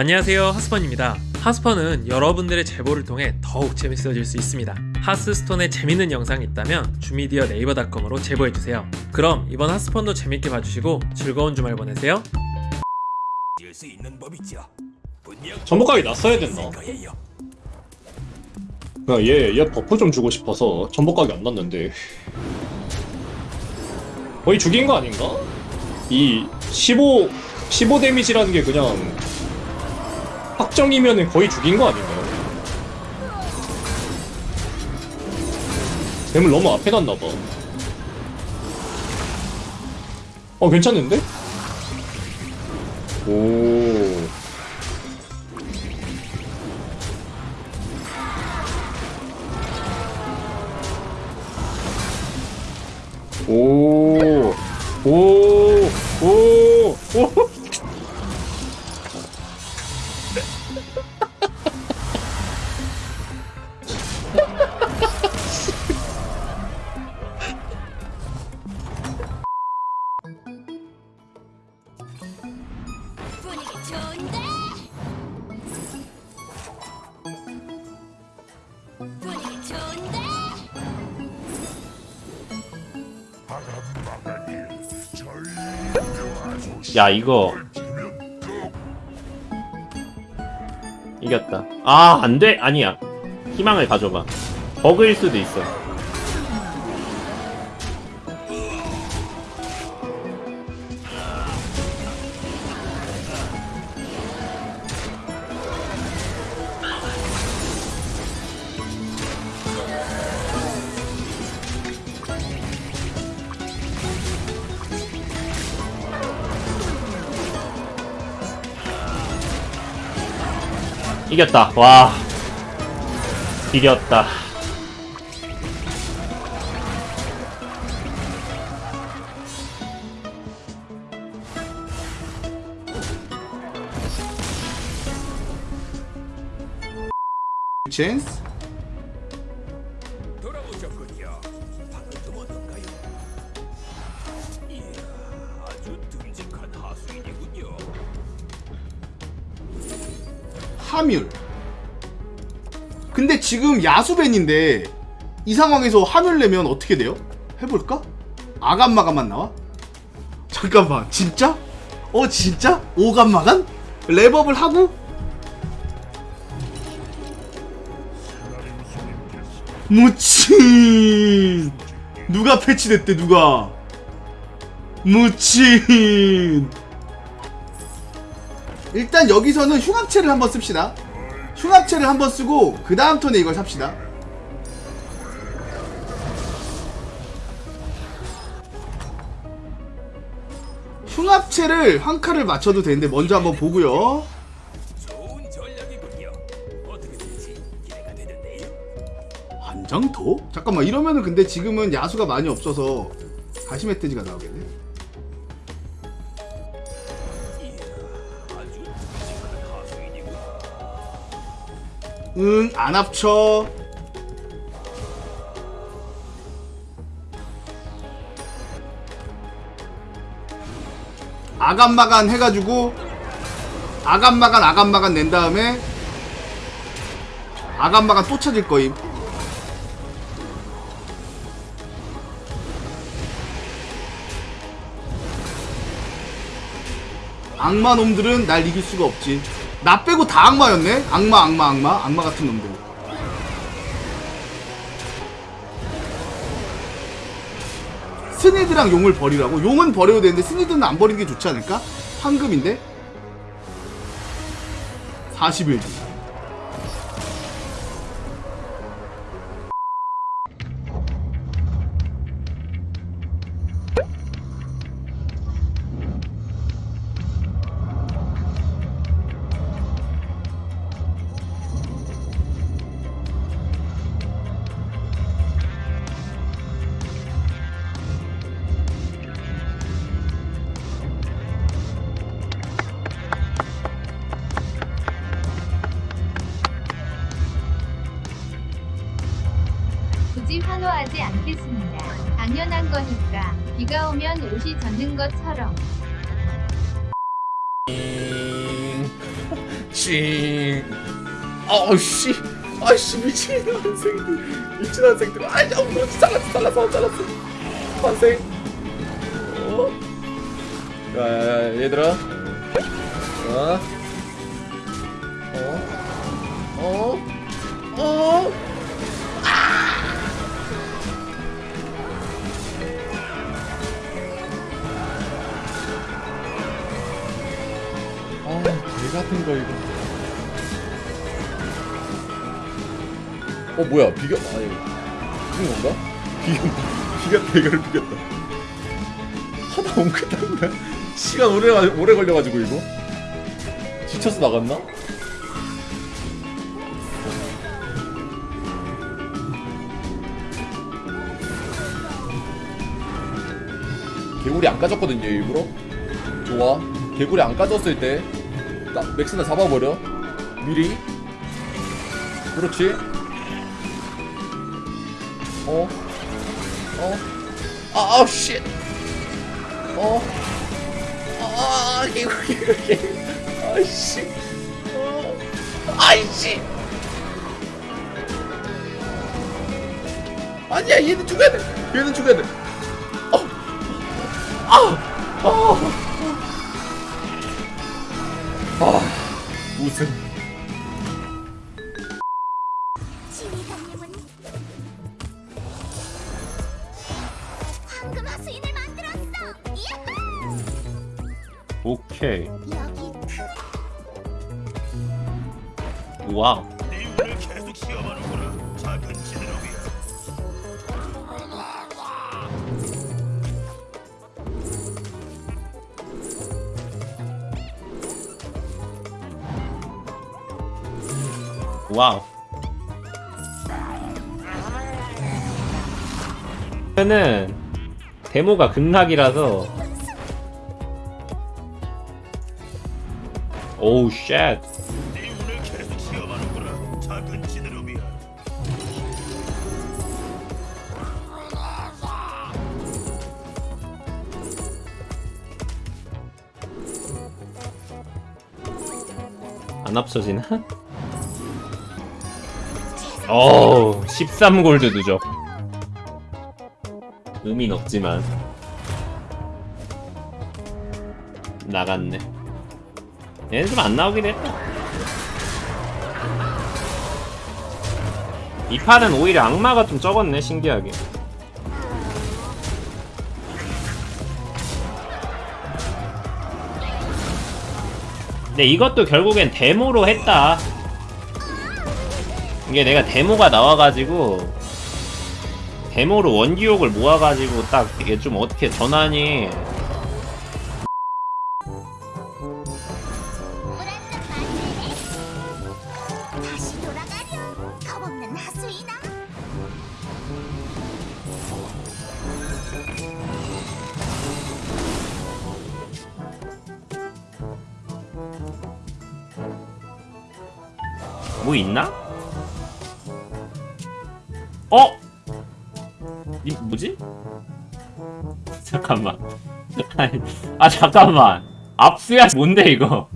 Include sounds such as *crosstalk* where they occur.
안녕하세요 하스펀입니다. 하스펀은 여러분들의 제보를 통해 더욱 재밌어질 수 있습니다. 하스스톤에 재밌는 영상이 있다면 주미디어 네이버닷컴으로 제보해주세요. 그럼 이번 하스펀도 재밌게 봐주시고 즐거운 주말 보내세요. 전복각이 났어야 됐나? 그냥 얘, 얘 buff 좀 주고 싶어서 전복각이 안 났는데. 거의 죽인 거 아닌가? 이 15, 15 데미지라는 게 그냥 확정이면 거의 죽인 거 아닌가요? 뱀을 너무 앞에 놨나봐 어 괜찮은데? 오 오, 야 이거. 이겼다. 아 안돼. 아니야. 희망을 가져봐. 버그일 수도 있어 이겼다. 와. 이겼다. 찬 하뮬 근데 지금 야수벤인데 이 상황에서 하뮬 내면 어떻게 돼요? 해볼까? 아감마감만 나와? 잠깐만 진짜? 어 진짜? 오감마감? 랩업을 하고? 무친 누가 패치됐대 누가 무친 일단 여기서는 흉합체를 한번 씁시다 흉합체를 한번 쓰고 그 다음 턴에 이걸 삽시다 흉합체를 한 칸을 맞춰도 되는데 먼저 한번 보고요 좋은 전략이군요. 어떻게 될지 기대가 되는데요. 한장 더? 잠깐만 이러면은 근데 지금은 야수가 많이 없어서 다시 멧돼지가 나오겠네 응 안 합쳐. 아간마간 해가지고 아간마간 아간마간 낸 다음에 아간마간 또 찾을 거임. 악마 놈들은 날 이길 수가 없지 나 빼고 다 악마였네 악마 악마 악마 악마 같은 놈들 스니드랑 용을 버리라고? 용은 버려도 되는데 스니드는 안 버리는 게 좋지 않을까? 황금인데? 41주 환호하지 않겠습니다. 당연한 거니까. 비가 오면 옷이 젖는 것처럼. 씨. 아우씨. 아이씨 미친 학생들. 미친 학생들. 아이 어, 잘랐어 잘랐어 잘랐어. 환생. 어? 야 얘들아. 어? 어? 어? 어? 이거. 어 뭐야 비겨 아 이거 비긴 건가? 비겼 비겼다 이거를 비겼다. 하다 엉켰다 시간 오래 가- 오래 걸려가지고 이거 지쳐서 나갔나? 개구리 안 까졌거든요 일부러 좋아 개구리 안 까졌을 때 나, 맥스나 잡아버려. 미리. 그렇지? 어? 어? 아, 아우 shit 어? 아, 개구리 개구리 아이씨. 어. 아이씨. 아니야 얘는 죽여야 돼. 얘는 죽여야 돼 우승 지휘관님은 황금 하수인을 만들었어. 야호! 오케이. 여기 와우. 네 계속 와우. 는 데모가 극락이라서 오우 쉣. 안 합쳐지나? 어우 13골드 누적 의미는 없지만. 나갔네. 얘는 좀 안 나오긴 했다. 이 판은 오히려 악마가 좀 적었네 신기하게. 근데 이것도 결국엔 데모로 했다 이게 내가 데모가 나와가지고 데모로 원기옥을 모아가지고 딱 이게 좀 어떻게 전환이. 뭐 있나? 어? 이 뭐지? 잠깐만 *laughs* 아 잠깐만 압수야 뭔데 이거